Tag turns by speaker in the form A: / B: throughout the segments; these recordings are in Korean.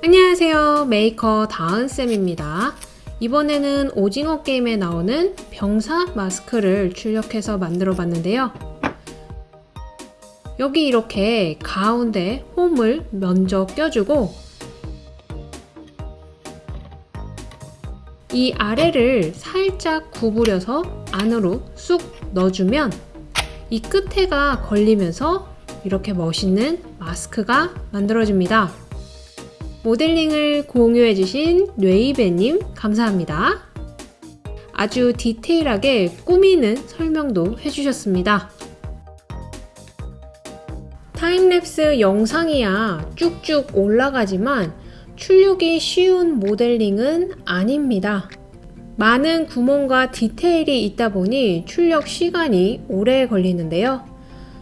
A: 안녕하세요. 메이커 다은쌤입니다. 이번에는 오징어 게임에 나오는 병사 마스크를 출력해서 만들어 봤는데요. 여기 이렇게 가운데 홈을 먼저 껴주고 이 아래를 살짝 구부려서 안으로 쑥 넣어주면 이 끝에가 걸리면서 이렇게 멋있는 마스크가 만들어집니다. 모델링을 공유해주신 뇌이베님 감사합니다. 아주 디테일하게 꾸미는 설명도 해주셨습니다. 타임랩스 영상이야 쭉쭉 올라가지만 출력이 쉬운 모델링은 아닙니다. 많은 구멍과 디테일이 있다 보니 출력 시간이 오래 걸리는데요.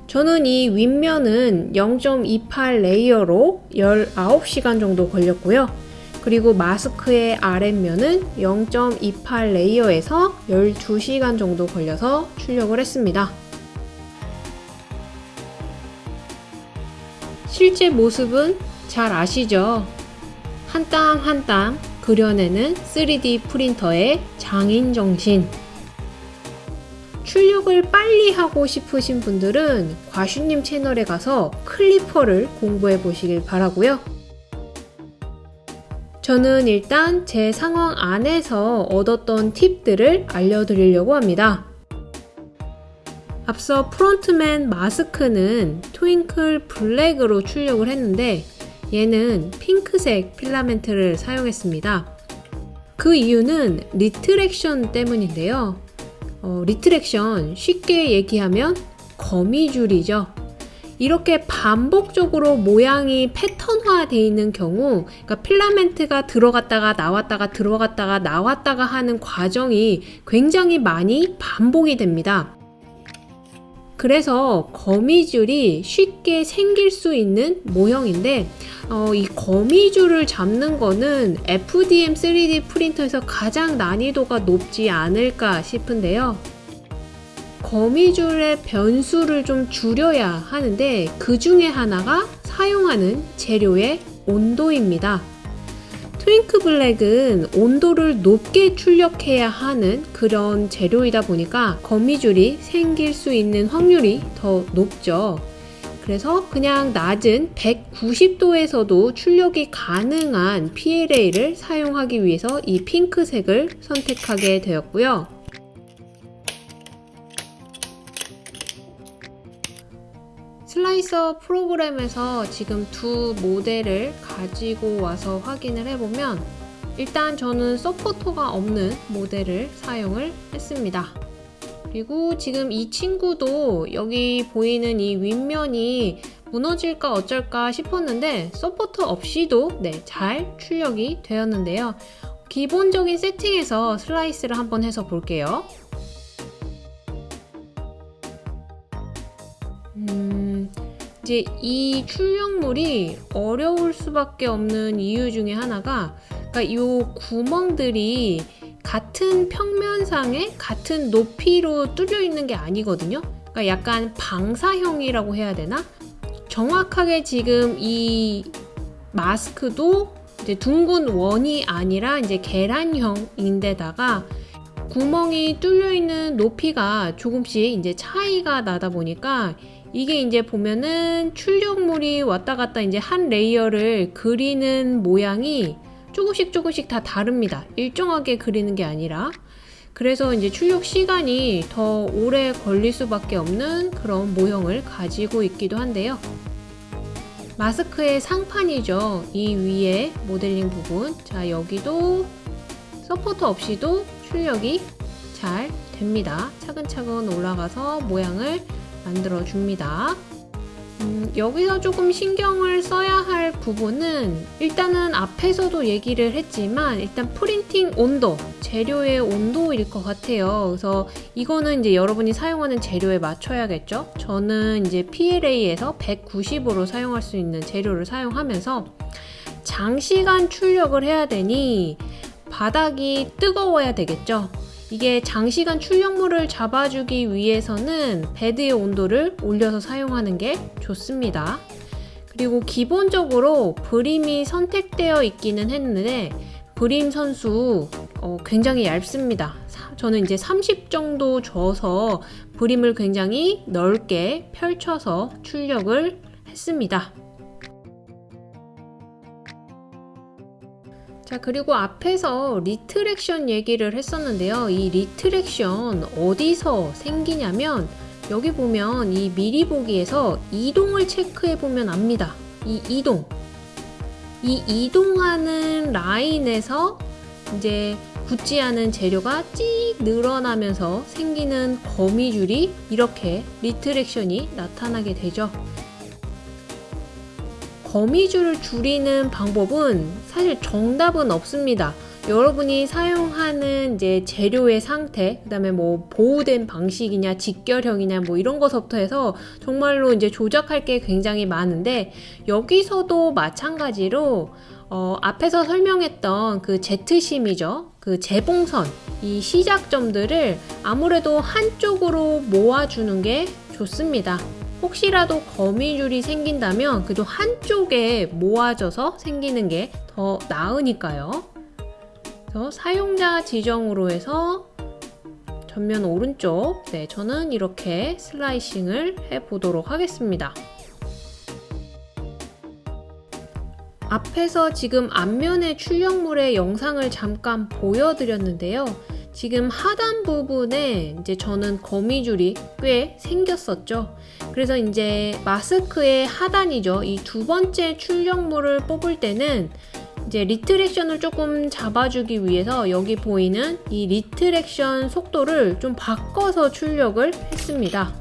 A: 저는 이 윗면은 0.28 layer로 19시간 정도 걸렸고요. 그리고 마스크의 아랫면은 0.28 layer에서 12시간 정도 걸려서 출력을 했습니다. 실제 모습은 잘 아시죠? 한 땀 한 땀 그려내는 3D 프린터의 장인 정신. 출력을 빨리 하고 싶으신 분들은 과슈님 채널에 가서 Klipper를 공부해 보시길 바라고요. 저는 일단 제 상황 안에서 얻었던 팁들을 알려드리려고 합니다. 앞서 Front Man 마스크는 twinkle black으로 출력을 했는데 얘는 핑크색 필라멘트를 사용했습니다. 그 이유는 retraction 때문인데요. 어, retraction 쉽게 얘기하면 거미줄이죠. 이렇게 반복적으로 모양이 패턴화 되어 있는 경우 그러니까 필라멘트가 들어갔다가 나왔다가 들어갔다가 나왔다가 하는 과정이 굉장히 많이 반복이 됩니다. 그래서 거미줄이 쉽게 생길 수 있는 모형인데 어, 이 거미줄을 잡는 거는 FDM 3D 프린터에서 가장 난이도가 높지 않을까 싶은데요. 거미줄의 변수를 좀 줄여야 하는데 그 중에 하나가 사용하는 재료의 온도입니다. 트윙크 블랙은 온도를 높게 출력해야 하는 그런 재료이다 보니까 거미줄이 생길 수 있는 확률이 더 높죠. 그래서 그냥 낮은 190도에서도 출력이 가능한 PLA를 사용하기 위해서 이 핑크색을 선택하게 되었고요. 슬라이서 프로그램에서 지금 두 모델을 가지고 와서 확인을 해보면 일단 저는 서포터가 없는 모델을 사용을 했습니다. 그리고 지금 이 친구도 여기 보이는 이 윗면이 무너질까 어쩔까 싶었는데 서포터 없이도 네, 잘 출력이 되었는데요. 기본적인 세팅에서 슬라이스를 한번 해서 볼게요. 이제 이 출력물이 어려울 수밖에 없는 이유 중에 하나가 그러니까 이 구멍들이 같은 평면상에 같은 높이로 뚫려 있는 게 아니거든요. 그러니까 약간 방사형이라고 해야 되나? 정확하게 지금 이 마스크도 이제 둥근 원이 아니라 이제 계란형인데다가 구멍이 뚫려 있는 높이가 조금씩 이제 차이가 나다 보니까 이게 이제 보면은 출력물이 왔다 갔다 이제 한 layer를 그리는 모양이 조금씩 조금씩 다 다릅니다. 일정하게 그리는 게 아니라 그래서 이제 출력 시간이 더 오래 걸릴 수밖에 없는 그런 모형을 가지고 있기도 한데요. 마스크의 상판이죠. 이 위에 모델링 부분. 자, 여기도 서포터 없이도 출력이 잘 됩니다. 차근차근 올라가서 모양을 만들어 줍니다. 음, 여기서 조금 신경을 써야 할 부분은 일단은 앞에서도 얘기를 했지만 일단 프린팅 온도, 재료의 온도일 것 같아요. 그래서 이거는 이제 여러분이 사용하는 재료에 맞춰야겠죠. 저는 이제 PLA에서 190으로 사용할 수 있는 재료를 사용하면서 장시간 출력을 해야 되니 바닥이 뜨거워야 되겠죠. 이게 장시간 출력물을 잡아주기 위해서는 베드의 온도를 올려서 사용하는 게 좋습니다. 그리고 기본적으로 브림이 선택되어 있기는 했는데 brim 선수 어, 굉장히 얇습니다. 사- 저는 이제 30 정도 줘서 brim을 굉장히 넓게 펼쳐서 출력을 했습니다. 자, 그리고 앞에서 retraction 얘기를 했었는데요. 이 retraction 어디서 생기냐면 여기 보면 이 미리 보기에서 이동을 체크해 보면 압니다. 이 이동. 이 이동하는 라인에서 이제 굳지 않은 재료가 찍 늘어나면서 생기는 거미줄이 이렇게 retraction이 나타나게 되죠. 거미줄을 줄이는 방법은 사실 정답은 없습니다. 여러분이 사용하는 이제 재료의 상태, 그 다음에 뭐 보우덴 방식이냐, 직결형이냐, 뭐 이런 것부터 해서 정말로 이제 조작할 게 굉장히 많은데, 여기서도 마찬가지로, 어, 앞에서 설명했던 그 Z심이죠. 그 재봉선, 이 시작점들을 아무래도 한쪽으로 모아주는 게 좋습니다. 혹시라도 거미줄이 생긴다면 그래도 한쪽에 모아져서 생기는 게 더 나으니까요. 그래서 사용자 지정으로 해서 전면 오른쪽, 네, 저는 이렇게 slicing을 해 보도록 하겠습니다. 앞에서 지금 앞면의 출력물의 영상을 잠깐 보여드렸는데요. 지금 하단 부분에 이제 저는 거미줄이 꽤 생겼었죠. 그래서 이제 마스크의 하단이죠. 이 두 번째 출력물을 뽑을 때는 이제 retraction을 조금 잡아주기 위해서 여기 보이는 이 retraction 속도를 좀 바꿔서 출력을 했습니다.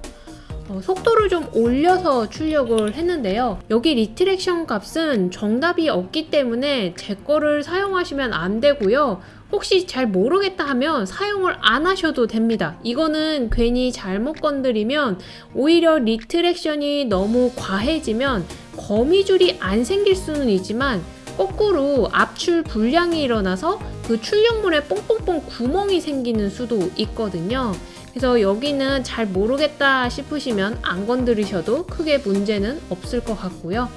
A: 어, 속도를 좀 올려서 출력을 했는데요. 여기 retraction 값은 정답이 없기 때문에 제 거를 사용하시면 안 되고요. 혹시 잘 모르겠다 하면 사용을 안 하셔도 됩니다. 이거는 괜히 잘못 건드리면 오히려 retraction이 너무 과해지면 거미줄이 안 생길 수는 있지만 거꾸로 압출 불량이 일어나서 그 출력물에 뽕뽕뽕 구멍이 생기는 수도 있거든요. 그래서 여기는 잘 모르겠다 싶으시면 안 건드리셔도 크게 문제는 없을 것 같고요.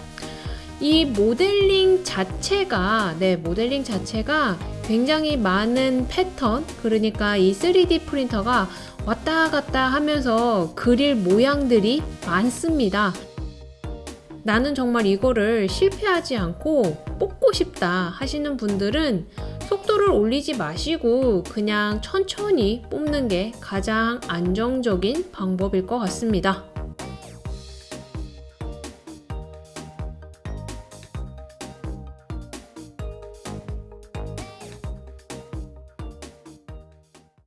A: 이 모델링 자체가, 네, 모델링 자체가 굉장히 많은 패턴, 그러니까 이 3D 프린터가 왔다 갔다 하면서 그릴 모양들이 많습니다. 나는 정말 이거를 실패하지 않고 뽑고 싶다 하시는 분들은 속도를 올리지 마시고 그냥 천천히 뽑는 게 가장 안정적인 방법일 것 같습니다.